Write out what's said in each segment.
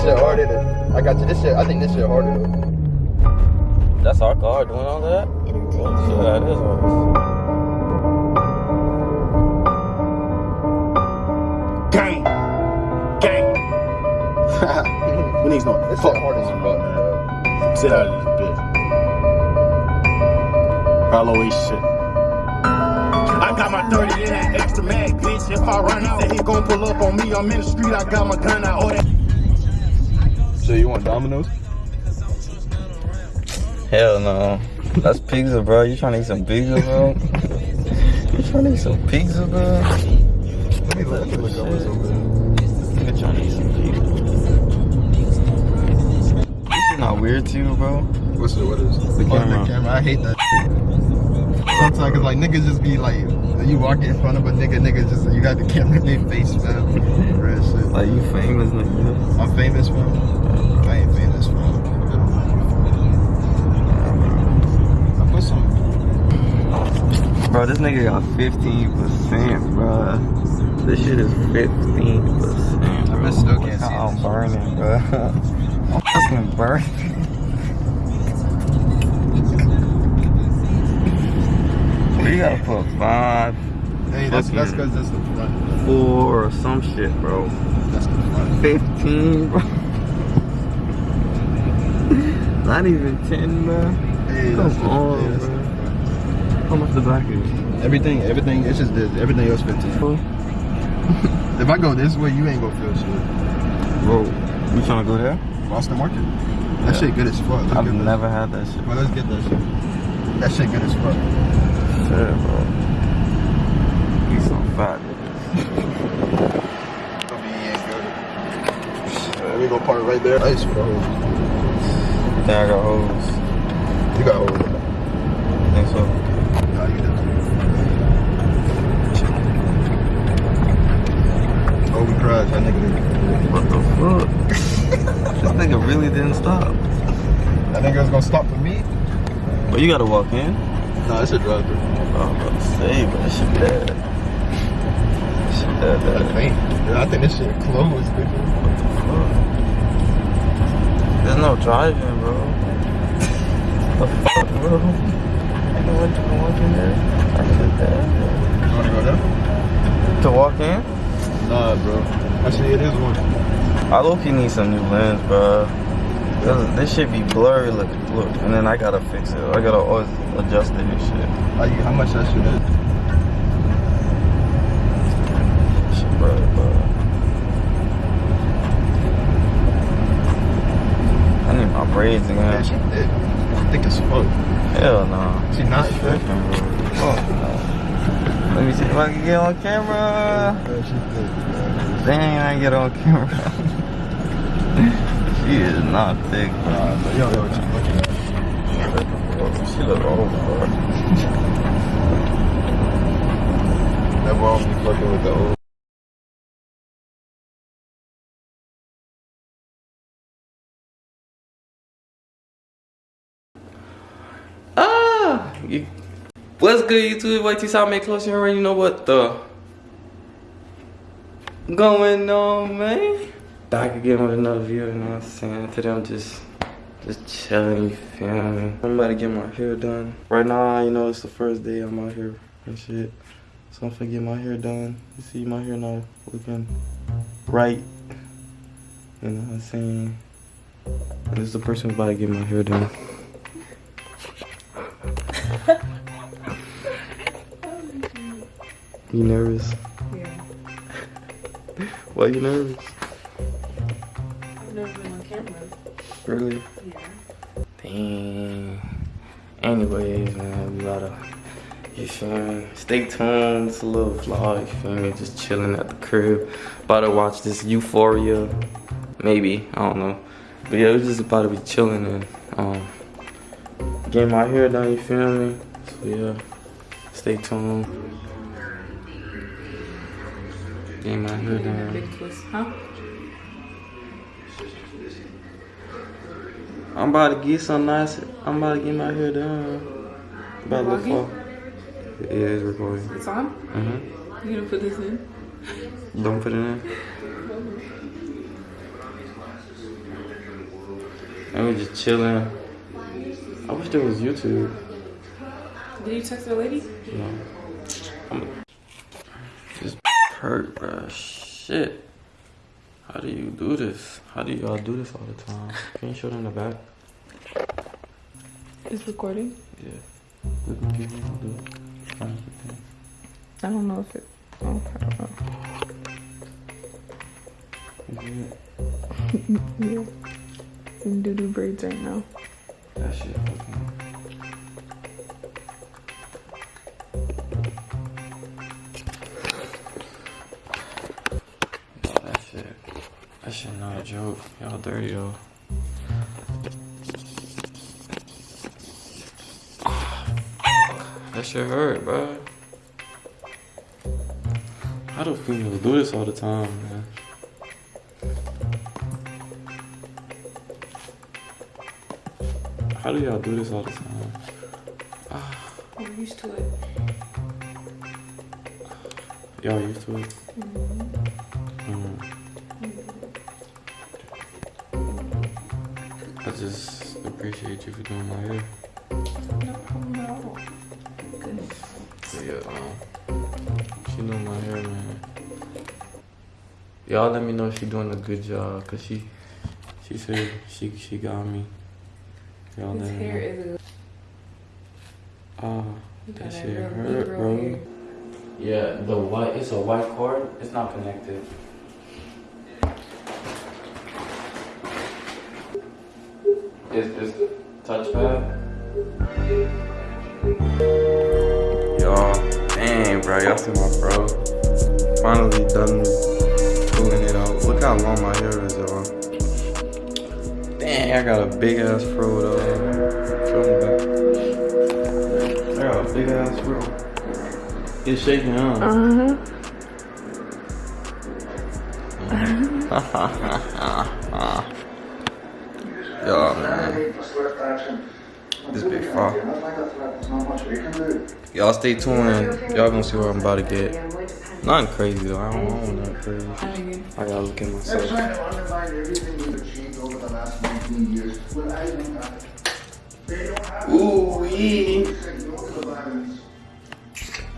This shit harder. Than, I got you. This shit. I think this shit harder. Though. That's our car doing all that? Entertainment. Yeah, it is ours. Gang. Gang. we need some. This shit hard as fuck, bro. Sit out of this bitch. Halloween shit. I got my 30 in that extra mag, bitch. If I run out, he gon' pull up on me. I'm in the street, I got my gun out. Oh, that So you want Domino's? Hell no. That's pizza, bro. You trying to eat some pizza, bro? you trying to eat some pizza, bro? Let me look, let me look up what's over there. Nigga trying to eat some pizza. This is not weird to you, bro. What's the, what is The camera. The camera. I hate that. Sometimes, cause like niggas just be like, you walk in front of a nigga, nigga just you got the camera in their face, man. Real shit. Like you famous, nigga. I'm famous, man. Bro, this nigga got 15%, bro. This shit is 15%. I still can't see How I'm this. burning, bro. I'm fucking burning. We gotta put five, Hey, that's that's cause that's the front. four, or some shit, bro. That's the front. 15, bro. Not even 10, bro. Hey, Come on, bro. The front. How much the back is? Everything, everything. It's just this. Everything else 15. If I go this way, you ain't gonna feel shit. Bro, you trying to go there? Boston Market. That shit good as fuck. Let's I've get that. never had that shit. Well, let's get that shit. That shit good as fuck. Shit, bro. Eat some fat. Gonna be ain't good. Uh, we gonna park right there. Ice for the hose. Then I got hoes. You got hose. Think so? You gotta walk in. No, it's a drive through. Oh, I'm about to say, but that shit dead. That shit I think. I think this shit closed, nigga. There's no driving, bro. the fuck, bro? Ain't no one to walk in there. That shit dead. You wanna go there? To walk in? Nah, bro. Actually, it is one. I low key need some new lens, bro. Cause this shit be blurry, look, look, and then I gotta fix it. I gotta always adjust it and shit. How, you, how much that shit is? Shit, bro, bro. I need my braids Man, she again. thick. Thick as fuck. Hell no. She not bro. Fuck. Let me see if I can get on camera. Yeah, she thick. Dang, I get on camera. she is not thick. Nah, but yo, yo, what you looking at? She look old, bro. That wrong me fucking with the old. Ah! You, what's good, YouTube? Wait till South make close you already know what the going on, man. Back again with another video, you know what I'm saying? Today I'm just just chilling, you feel me? I'm about to get my hair done. Right now, you know, it's the first day I'm out here and shit. So I'm finna get my hair done. You see my hair now looking right. You know what I'm saying? And this is the person who's about to get my hair done. You nervous? Yeah. Why you nervous? Really? Yeah. Dang. Anyways, man, we gotta, you feel me? Stay tuned. It's a little vlog, you feel me? Just chilling at the crib. About to watch this Euphoria. Maybe, I don't know. But yeah, we're just about to be chilling and um, getting my hair done, you feel me? So yeah, stay tuned. Getting my hair done. Big twist, huh? I'm about to get some nice. I'm about to get my hair done. About to look for. Yeah, it's recording. It's on? Mm-hmm. You gonna put this in? Don't put it in. And we just chilling. I wish there was YouTube. Did you text the lady? No. I'm this hurt, bruh. Shit. How do you do this? How do y'all do this all the time? Can you show them the back? It's recording. Yeah. Look, man, I'll do it. Fine, okay. I don't know if it. Know. Yeah. Yeah. In doo doo braids right now. That shit fucking. Yo, That shit not joke. Y'all dirty, yo. That shit hurt, bro. How do females do this all the time, man? How do y'all do this all the time? I'm used to it. Y'all used to it? Mm. I just appreciate you for doing my hair. No problem at all. Goodness. Yeah, um, she doing my hair, man. Y'all let me know if she doing a good job, cause she, she said she she got me. Y'all let me hair know. is a. Ah, you that shit hurt, bro. hair. Yeah, the white, it's a white cord. It's not connected. Is this touchpad? Y'all, dang, bro, y'all see my bro. Finally done pulling it out. Look how long my hair is, y'all. Dang, I got a big ass fro though. Show me that. I got a big ass fro. It's shaking, huh? Uh huh. Yo, man. This big fuck. Y'all stay tuned. Y'all gonna see what I'm about to get. Nothing crazy though. I don't want nothing crazy. I gotta look at myself. trying to undermine everything we've achieved over the last 19 years. Well, I don't have it. They don't have it. Ooh wee. They said no to the violence.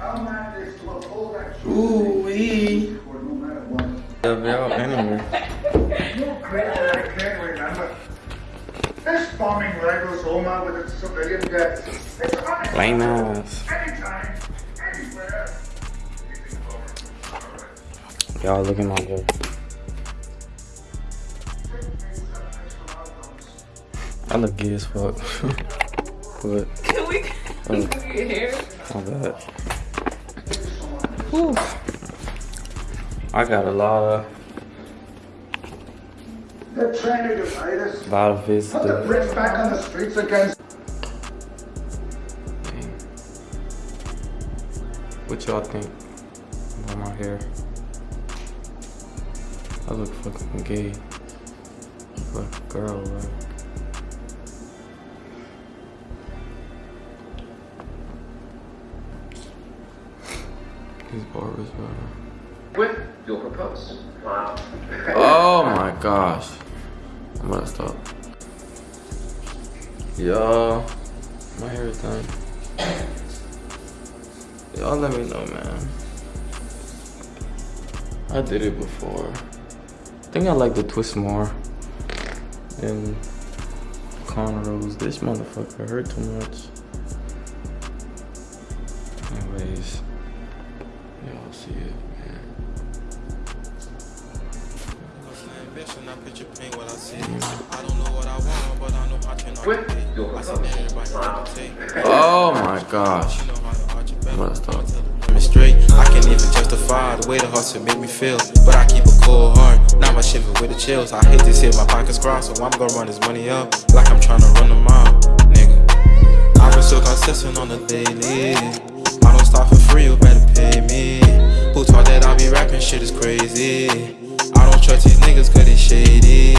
Our mandate is to uphold that truth Ooh wee. or no matter. Yeah, y'all anyway. I can't remember. This bombing rivals Omagh with its civilian deaths. It's happening Lame ass. anytime, anywhere. Y'all look at my hair. I look gay as fuck. but can we Oh. look at your hair? my bad. Whew. I got a lot of They're trying to divide us. lot of Put the. Brits back on the streets again. Dang. What y'all think about my hair? I look fucking gay. Like a girl, right? These barbers, bro. With your propose. Wow. Oh my gosh. I'm gonna stop. Yo, my hair is done. Y'all let me know, man. I did it before. I think I like the twist more than cornrows. This motherfucker hurt too much. Anyways, y'all see it, ambition, I picture pain what I see. I don't know what I want, but I know I can Oh my gosh. Straight, I can't even justify the way the hustle make me feel. But I keep a cold heart, not my shiver with the chills. I hate this here, my pockets cross, so I'm gonna run this money up like I'm trying to run them out, nigga. I've been so consistent on the daily. I don't stop for free, you better pay me. Who taught that I be rapping? Shit is crazy trust these niggas cause they shady.